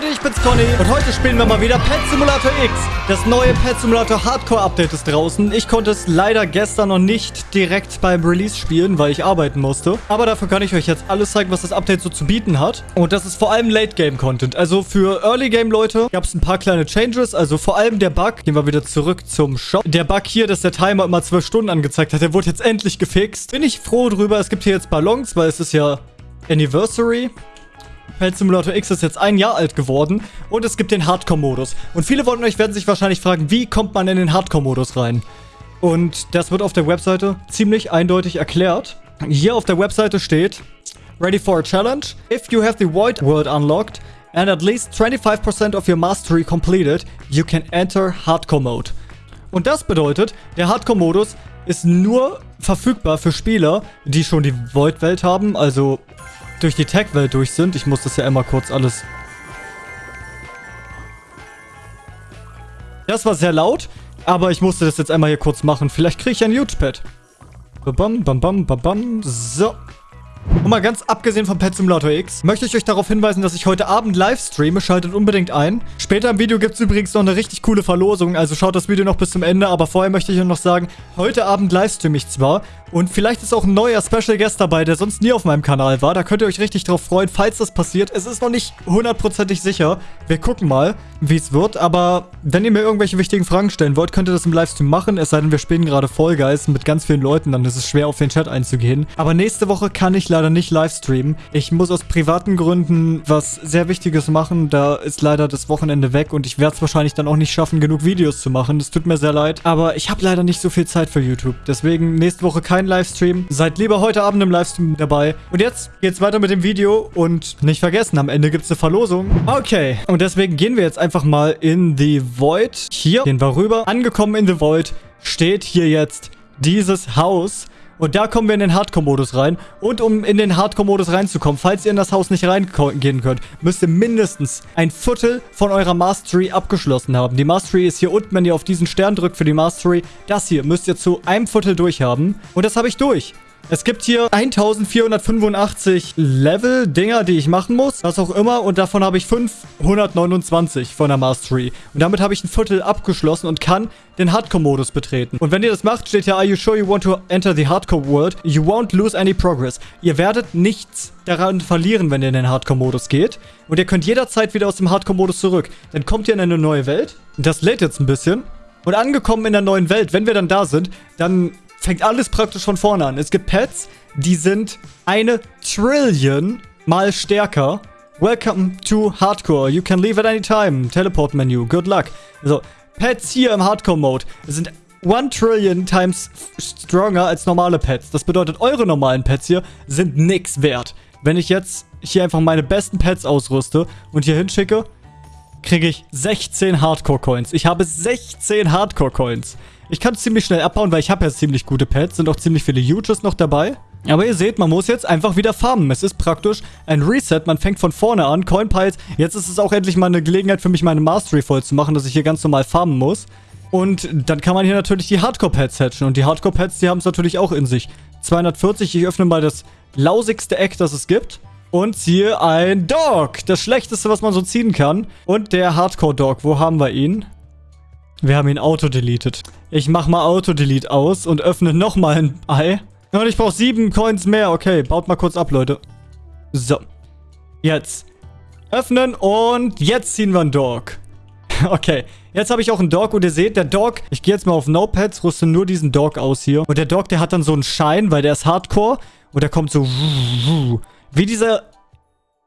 Leute, ich bin's Conny und heute spielen wir mal wieder Pet Simulator X. Das neue Pet Simulator Hardcore Update ist draußen. Ich konnte es leider gestern noch nicht direkt beim Release spielen, weil ich arbeiten musste. Aber dafür kann ich euch jetzt alles zeigen, was das Update so zu bieten hat. Und das ist vor allem Late Game Content. Also für Early Game Leute gab es ein paar kleine Changes. Also vor allem der Bug. Gehen wir wieder zurück zum Shop. Der Bug hier, dass der Timer immer 12 Stunden angezeigt hat, der wurde jetzt endlich gefixt. Bin ich froh drüber. Es gibt hier jetzt Ballons, weil es ist ja Anniversary. Pet Simulator X ist jetzt ein Jahr alt geworden und es gibt den Hardcore-Modus. Und viele von euch werden sich wahrscheinlich fragen, wie kommt man in den Hardcore-Modus rein? Und das wird auf der Webseite ziemlich eindeutig erklärt. Hier auf der Webseite steht, Ready for a challenge? If you have the Void World unlocked and at least 25% of your Mastery completed, you can enter Hardcore Mode. Und das bedeutet, der Hardcore-Modus ist nur verfügbar für Spieler, die schon die Void-Welt haben, also durch die Tech-Welt durch sind. Ich muss das ja immer kurz alles... Das war sehr laut, aber ich musste das jetzt einmal hier kurz machen. Vielleicht kriege ich ein Huge-Pad. Bam, bam, bam, bam, bam. So. Und mal ganz abgesehen vom Pet Simulator X, möchte ich euch darauf hinweisen, dass ich heute Abend live streame. Schaltet unbedingt ein. Später im Video gibt es übrigens noch eine richtig coole Verlosung, also schaut das Video noch bis zum Ende. Aber vorher möchte ich euch noch sagen, heute Abend livestreame ich zwar. Und vielleicht ist auch ein neuer Special Guest dabei, der sonst nie auf meinem Kanal war. Da könnt ihr euch richtig drauf freuen, falls das passiert. Es ist noch nicht hundertprozentig sicher. Wir gucken mal, wie es wird. Aber wenn ihr mir irgendwelche wichtigen Fragen stellen wollt, könnt ihr das im Livestream machen. Es sei denn, wir spielen gerade Guys mit ganz vielen Leuten. Dann ist es schwer, auf den Chat einzugehen. Aber nächste Woche kann ich leider nicht livestreamen. Ich muss aus privaten Gründen was sehr Wichtiges machen. Da ist leider das Wochenende weg. Und ich werde es wahrscheinlich dann auch nicht schaffen, genug Videos zu machen. Das tut mir sehr leid. Aber ich habe leider nicht so viel Zeit für YouTube. Deswegen nächste Woche kein Livestream. Seid lieber heute Abend im Livestream dabei. Und jetzt geht's weiter mit dem Video. Und nicht vergessen, am Ende gibt's eine Verlosung. Okay. Und deswegen gehen wir jetzt einfach mal in The Void. Hier gehen wir rüber. Angekommen in The Void steht hier jetzt dieses Haus. Und da kommen wir in den Hardcore-Modus rein. Und um in den Hardcore-Modus reinzukommen, falls ihr in das Haus nicht reingehen könnt, müsst ihr mindestens ein Viertel von eurer Mastery abgeschlossen haben. Die Mastery ist hier unten, wenn ihr auf diesen Stern drückt für die Mastery. Das hier müsst ihr zu einem Viertel durchhaben. Und das habe ich durch. Es gibt hier 1485 Level-Dinger, die ich machen muss. Was auch immer. Und davon habe ich 529 von der Mastery. Und damit habe ich ein Viertel abgeschlossen und kann den Hardcore-Modus betreten. Und wenn ihr das macht, steht hier, Are you sure you want to enter the Hardcore World? You won't lose any progress. Ihr werdet nichts daran verlieren, wenn ihr in den Hardcore-Modus geht. Und ihr könnt jederzeit wieder aus dem Hardcore-Modus zurück. Dann kommt ihr in eine neue Welt. Das lädt jetzt ein bisschen. Und angekommen in der neuen Welt, wenn wir dann da sind, dann fängt alles praktisch von vorne an. Es gibt Pets, die sind eine Trillion mal stärker. Welcome to Hardcore. You can leave at any time. Teleport Menu. Good luck. Also, Pets hier im Hardcore-Mode sind 1 Trillion times stronger als normale Pets. Das bedeutet, eure normalen Pets hier sind nix wert. Wenn ich jetzt hier einfach meine besten Pets ausrüste und hier hinschicke, kriege ich 16 Hardcore-Coins. Ich habe 16 Hardcore-Coins. Ich kann ziemlich schnell abbauen, weil ich habe ja ziemlich gute Pets. Sind auch ziemlich viele Huges noch dabei. Aber ihr seht, man muss jetzt einfach wieder farmen. Es ist praktisch ein Reset. Man fängt von vorne an. Coinpiles. Jetzt ist es auch endlich mal eine Gelegenheit für mich, meine Mastery voll zu machen, dass ich hier ganz normal farmen muss. Und dann kann man hier natürlich die Hardcore-Pads hatchen. Und die Hardcore-Pads, die haben es natürlich auch in sich. 240. Ich öffne mal das lausigste Eck, das es gibt. Und ziehe ein Dog. Das schlechteste, was man so ziehen kann. Und der Hardcore-Dog. Wo haben wir ihn? Wir haben ihn auto-deleted. Ich mach mal Auto-delete aus und öffne nochmal ein Ei. Und ich brauche sieben Coins mehr. Okay, baut mal kurz ab, Leute. So. Jetzt. Öffnen und jetzt ziehen wir einen Dog. Okay, jetzt habe ich auch einen Dog und ihr seht, der Dog, ich gehe jetzt mal auf No-Pads, rüste nur diesen Dog aus hier. Und der Dog, der hat dann so einen Schein, weil der ist Hardcore. Und der kommt so wie dieser,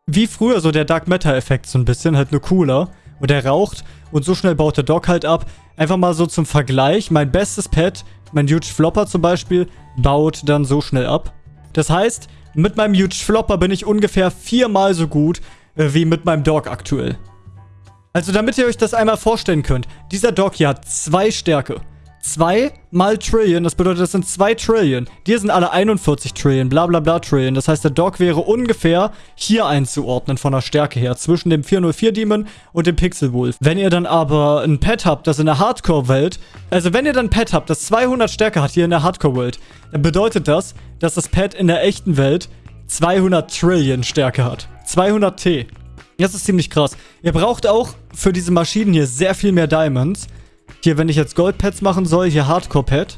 wie früher so der Dark Matter-Effekt so ein bisschen, halt nur cooler. Und der raucht und so schnell baut der Dog halt ab. Einfach mal so zum Vergleich. Mein bestes Pet, mein Huge Flopper zum Beispiel, baut dann so schnell ab. Das heißt, mit meinem Huge Flopper bin ich ungefähr viermal so gut äh, wie mit meinem Dog aktuell. Also damit ihr euch das einmal vorstellen könnt. Dieser Dog hier hat zwei Stärke. 2 mal Trillion, das bedeutet, das sind 2 Trillion. Die sind alle 41 Trillion, bla bla bla Trillion. Das heißt, der Dog wäre ungefähr hier einzuordnen von der Stärke her, zwischen dem 404 Demon und dem Pixel Wolf. Wenn ihr dann aber ein Pet habt, das in der Hardcore-Welt, also wenn ihr dann ein Pet habt, das 200 Stärke hat hier in der Hardcore-Welt, dann bedeutet das, dass das Pet in der echten Welt 200 Trillion Stärke hat. 200 T. Das ist ziemlich krass. Ihr braucht auch für diese Maschinen hier sehr viel mehr Diamonds. Hier, wenn ich jetzt Goldpads machen soll, hier Hardcore-Pad.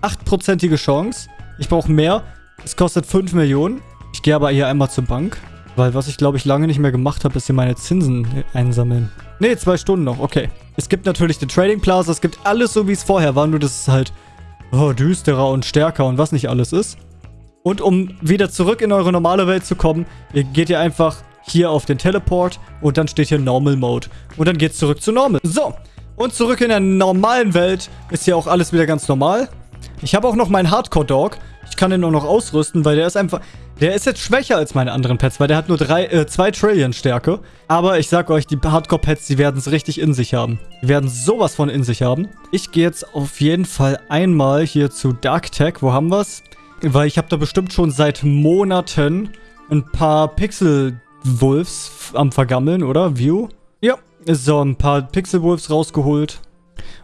8%ige Chance. Ich brauche mehr. Es kostet 5 Millionen. Ich gehe aber hier einmal zur Bank. Weil was ich, glaube ich, lange nicht mehr gemacht habe, ist hier meine Zinsen einsammeln. Ne, zwei Stunden noch. Okay. Es gibt natürlich den Trading Plaza. Es gibt alles so, wie es vorher war. Nur, dass es halt oh, düsterer und stärker und was nicht alles ist. Und um wieder zurück in eure normale Welt zu kommen, geht ihr einfach hier auf den Teleport und dann steht hier Normal Mode. Und dann geht's zurück zu Normal. So, und zurück in der normalen Welt ist hier auch alles wieder ganz normal. Ich habe auch noch meinen Hardcore-Dog. Ich kann den auch noch ausrüsten, weil der ist einfach... Der ist jetzt schwächer als meine anderen Pets, weil der hat nur 2 äh, Trillion Stärke. Aber ich sag euch, die Hardcore-Pets, die werden es richtig in sich haben. Die werden sowas von in sich haben. Ich gehe jetzt auf jeden Fall einmal hier zu Dark Tech. Wo haben wir's? Weil ich habe da bestimmt schon seit Monaten ein paar Pixel-Wolves am Vergammeln, oder? View? Ja, so ein paar Pixel-Wolves rausgeholt.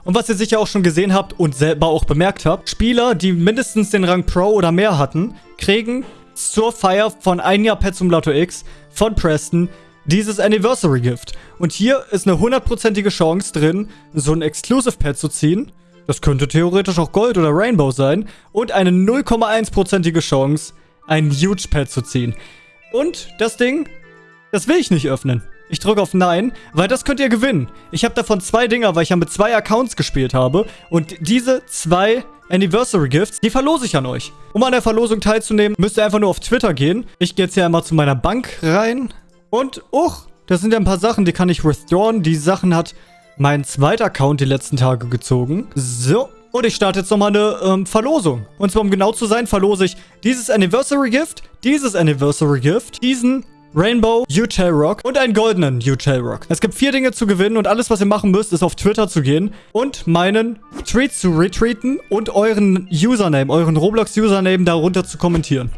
Und was ihr sicher auch schon gesehen habt und selber auch bemerkt habt, Spieler, die mindestens den Rang Pro oder mehr hatten, kriegen zur Feier von ein Jahr Pet Simulator X von Preston dieses Anniversary Gift. Und hier ist eine hundertprozentige Chance drin, so ein Exclusive Pet zu ziehen. Das könnte theoretisch auch Gold oder Rainbow sein. Und eine 0,1%ige Chance, ein Huge Pet zu ziehen. Und das Ding, das will ich nicht öffnen. Ich drücke auf Nein, weil das könnt ihr gewinnen. Ich habe davon zwei Dinger, weil ich ja mit zwei Accounts gespielt habe. Und diese zwei Anniversary Gifts, die verlose ich an euch. Um an der Verlosung teilzunehmen, müsst ihr einfach nur auf Twitter gehen. Ich gehe jetzt hier einmal zu meiner Bank rein. Und, uch, das sind ja ein paar Sachen, die kann ich restoren. Die Sachen hat mein zweiter Account die letzten Tage gezogen. So, und ich starte jetzt nochmal eine ähm, Verlosung. Und zwar, um genau zu sein, verlose ich dieses Anniversary Gift, dieses Anniversary Gift, diesen Rainbow, U-Tail Rock und einen goldenen U-Tail Rock. Es gibt vier Dinge zu gewinnen und alles, was ihr machen müsst, ist auf Twitter zu gehen und meinen Tweet zu retweeten und euren Username, euren Roblox-Username darunter zu kommentieren.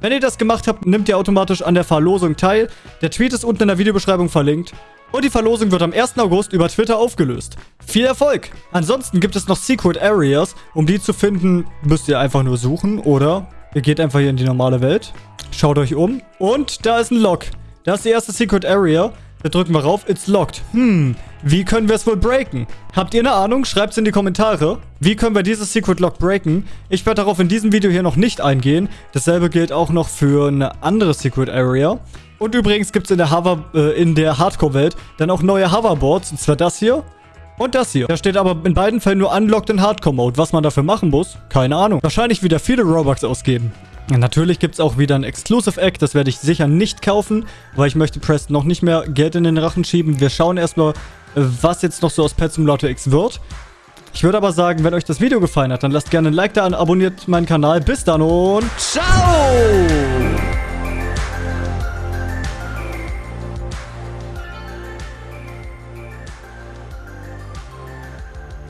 Wenn ihr das gemacht habt, nehmt ihr automatisch an der Verlosung teil. Der Tweet ist unten in der Videobeschreibung verlinkt. Und die Verlosung wird am 1. August über Twitter aufgelöst. Viel Erfolg! Ansonsten gibt es noch Secret Areas. Um die zu finden, müsst ihr einfach nur suchen oder ihr geht einfach hier in die normale Welt. Schaut euch um. Und da ist ein Lock. Da ist die erste Secret Area. Da drücken wir rauf. It's locked. Hm, wie können wir es wohl breaken? Habt ihr eine Ahnung? Schreibt es in die Kommentare. Wie können wir dieses Secret Lock breaken? Ich werde darauf in diesem Video hier noch nicht eingehen. Dasselbe gilt auch noch für eine andere Secret Area. Und übrigens gibt es in der, äh, der Hardcore-Welt dann auch neue Hoverboards. Und zwar das hier. Und das hier. Da steht aber in beiden Fällen nur Unlocked in Hardcore-Mode. Was man dafür machen muss, keine Ahnung. Wahrscheinlich wieder viele Robux ausgeben. Natürlich gibt es auch wieder ein Exclusive Egg. Das werde ich sicher nicht kaufen, weil ich möchte Preston noch nicht mehr Geld in den Rachen schieben. Wir schauen erstmal, was jetzt noch so aus Pet Simulator X wird. Ich würde aber sagen, wenn euch das Video gefallen hat, dann lasst gerne ein Like da und abonniert meinen Kanal. Bis dann und ciao!